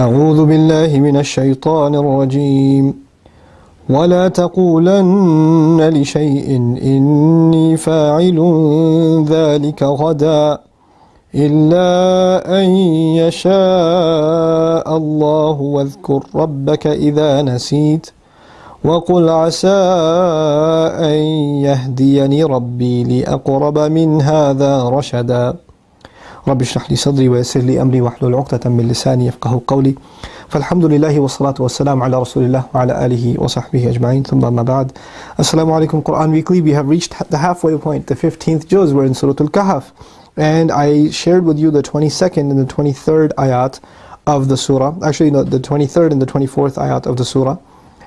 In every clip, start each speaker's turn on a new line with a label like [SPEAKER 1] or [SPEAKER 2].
[SPEAKER 1] أعوذ بالله من الشيطان الرجيم. ولا تقولن لشيء إني فاعل ذلك غدا إلا أن يشاء الله واذكر ربك إذا نسيت وقل عسى أن يهديني ربي لأقرب من هذا رشدا. رب اشرح لي صدري ويسر لي أمري واحلل عقدة من لساني يفقه قولي فالحمد لله والصلاة والسلام على رسول الله وعلى آله وصحبه أجمعين ثم أما بعد السلام عليكم Quran Weekly we have reached the halfway point the 15th juz we're in Surah Al-Kahf and I shared with you the 22nd and the 23rd ayat of the surah actually no, the 23rd and the 24th ayat of the surah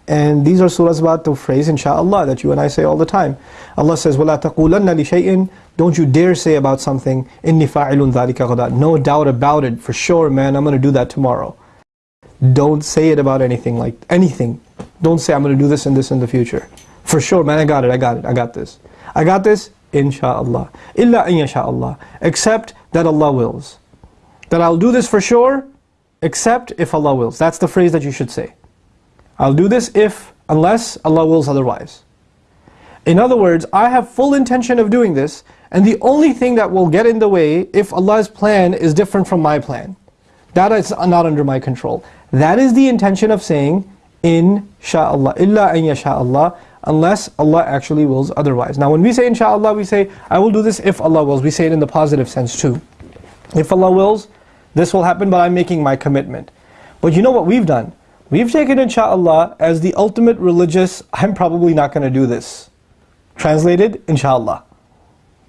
[SPEAKER 1] and these are surahs about the phrase inshallah that you and I say all the time. Allah says, وَلَا تَقُولَنَّ لِشَيْءٍ Don't you dare say about something, إِنِّي فَاعِلٌ ذَلِكَ غَدًا No doubt about it, for sure man, I'm going to do that tomorrow. Don't say it about anything, like anything. Don't say I'm going to do this and this in the future. For sure man, I got it, I got it, I got this. I got this, inshallah. إِلَّا أَن يَشَاءَ Except that Allah wills. That I'll do this for sure, except if Allah wills. That's the phrase that you should say. I'll do this if, unless Allah wills otherwise. In other words, I have full intention of doing this, and the only thing that will get in the way if Allah's plan is different from my plan. That is not under my control. That is the intention of saying, Insha'Allah, illa an yasha'Allah, unless Allah actually wills otherwise. Now when we say insha'Allah, we say, I will do this if Allah wills. We say it in the positive sense too. If Allah wills, this will happen, but I'm making my commitment. But you know what we've done? We've taken inshallah as the ultimate religious, I'm probably not going to do this. Translated, inshallah.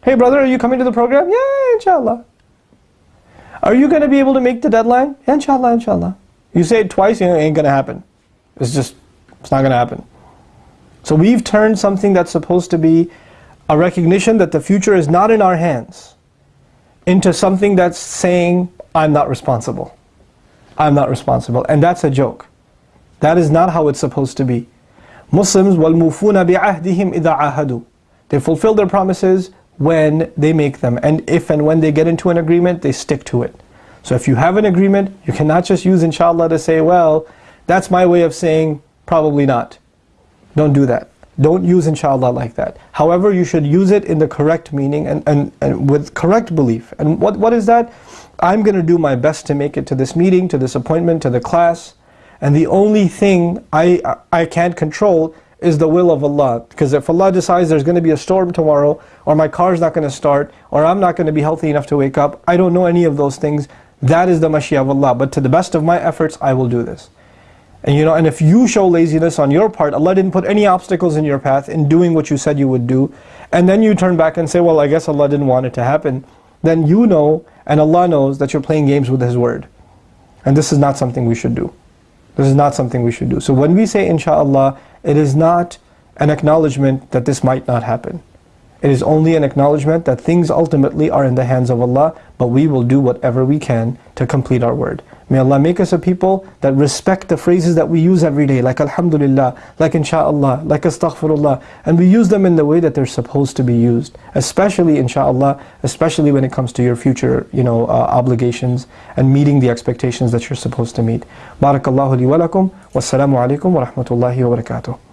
[SPEAKER 1] Hey brother, are you coming to the program? Yeah, inshallah. Are you going to be able to make the deadline? Yeah, inshallah, inshallah. You say it twice, it ain't going to happen. It's just, it's not going to happen. So we've turned something that's supposed to be a recognition that the future is not in our hands into something that's saying, I'm not responsible. I'm not responsible. And that's a joke. That is not how it's supposed to be. Muslims وَالْمُوفُونَ بِعَهْدِهِمْ إِذَا عَهَدُوا They fulfill their promises when they make them. And if and when they get into an agreement, they stick to it. So if you have an agreement, you cannot just use inshallah to say, well, that's my way of saying probably not. Don't do that. Don't use inshallah like that. However, you should use it in the correct meaning and, and, and with correct belief. And what, what is that? I'm going to do my best to make it to this meeting, to this appointment, to the class. And the only thing I, I can't control is the will of Allah. Because if Allah decides there's going to be a storm tomorrow, or my car's not going to start, or I'm not going to be healthy enough to wake up, I don't know any of those things. That is the mashia of Allah. But to the best of my efforts, I will do this. And you know, and if you show laziness on your part, Allah didn't put any obstacles in your path in doing what you said you would do, and then you turn back and say, well, I guess Allah didn't want it to happen, then you know, and Allah knows that you're playing games with His word. And this is not something we should do. This is not something we should do. So when we say inshallah, it is not an acknowledgement that this might not happen. It is only an acknowledgement that things ultimately are in the hands of Allah, but we will do whatever we can to complete our word. May Allah make us a people that respect the phrases that we use every day, like Alhamdulillah, like Insha'Allah, like Astaghfirullah, and we use them in the way that they're supposed to be used, especially Insha'Allah, especially when it comes to your future you know, uh, obligations and meeting the expectations that you're supposed to meet. Barakallahu li wa wassalamu alaikum wa rahmatullahi wa barakatuh.